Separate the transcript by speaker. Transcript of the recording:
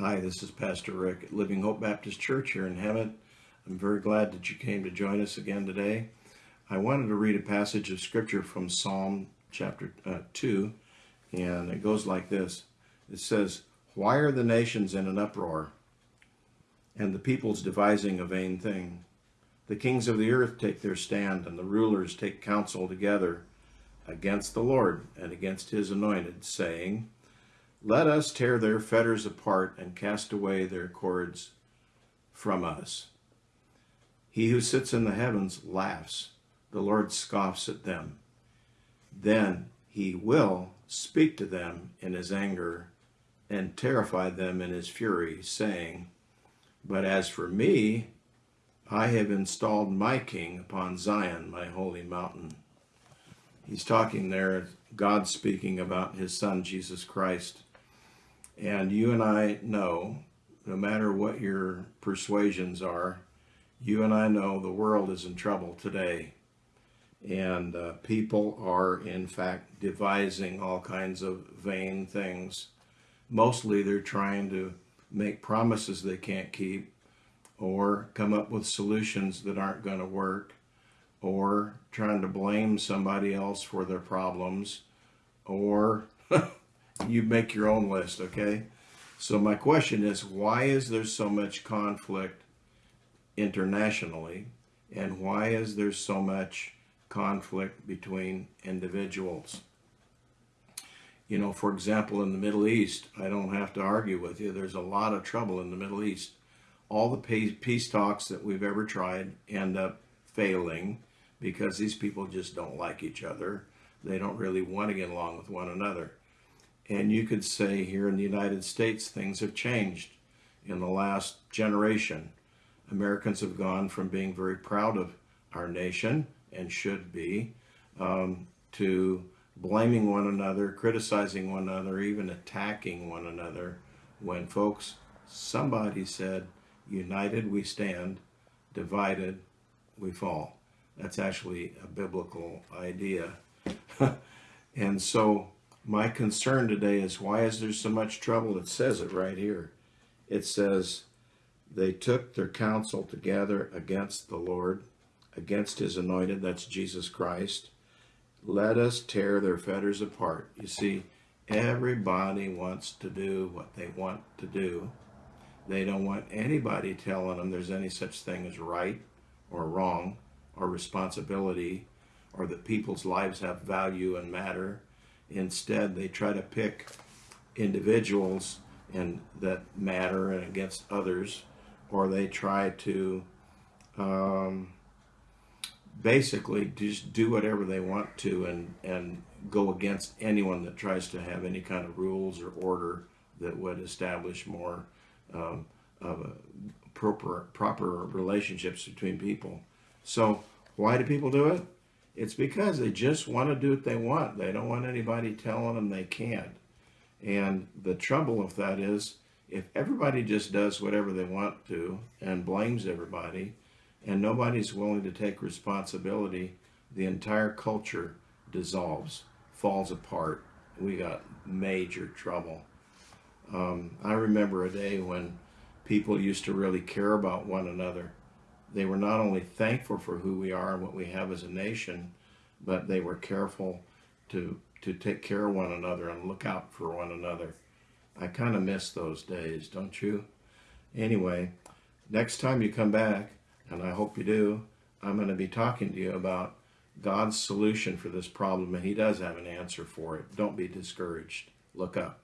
Speaker 1: Hi, this is Pastor Rick at Living Hope Baptist Church here in Hemet. I'm very glad that you came to join us again today. I wanted to read a passage of scripture from Psalm chapter uh, 2, and it goes like this It says, Why are the nations in an uproar, and the peoples devising a vain thing? The kings of the earth take their stand, and the rulers take counsel together against the Lord and against his anointed, saying, Let us tear their fetters apart and cast away their cords from us. He who sits in the heavens laughs, the Lord scoffs at them. Then he will speak to them in his anger and terrify them in his fury, saying, But as for me, I have installed my king upon Zion, my holy mountain. He's talking there, God speaking about his son, Jesus Christ. And you and I know, no matter what your persuasions are, you and I know the world is in trouble today. And uh, people are, in fact, devising all kinds of vain things. Mostly they're trying to make promises they can't keep or come up with solutions that aren't going to work or trying to blame somebody else for their problems or you make your own list okay so my question is why is there so much conflict internationally and why is there so much conflict between individuals you know for example in the Middle East I don't have to argue with you there's a lot of trouble in the Middle East all the peace talks that we've ever tried end up failing because these people just don't like each other. They don't really want to get along with one another. And you could say here in the United States, things have changed in the last generation. Americans have gone from being very proud of our nation and should be um, to blaming one another, criticizing one another, even attacking one another when folks, somebody said, united we stand, divided we fall. That's actually a biblical idea. and so my concern today is why is there so much trouble? It says it right here. It says, they took their counsel together against the Lord, against his anointed, that's Jesus Christ. Let us tear their fetters apart. You see, everybody wants to do what they want to do. They don't want anybody telling them there's any such thing as right or wrong or responsibility or that people's lives have value and matter. Instead, they try to pick individuals and that matter and against others, or they try to um, basically just do whatever they want to and, and go against anyone that tries to have any kind of rules or order that would establish more um, of proper, proper relationships between people. So why do people do it? It's because they just want to do what they want. They don't want anybody telling them they can't. And the trouble with that is if everybody just does whatever they want to and blames everybody and nobody's willing to take responsibility, the entire culture dissolves, falls apart. We got major trouble. Um, I remember a day when people used to really care about one another. They were not only thankful for who we are and what we have as a nation, but they were careful to to take care of one another and look out for one another. I kind of miss those days, don't you? Anyway, next time you come back, and I hope you do, I'm going to be talking to you about God's solution for this problem, and He does have an answer for it. Don't be discouraged. Look up.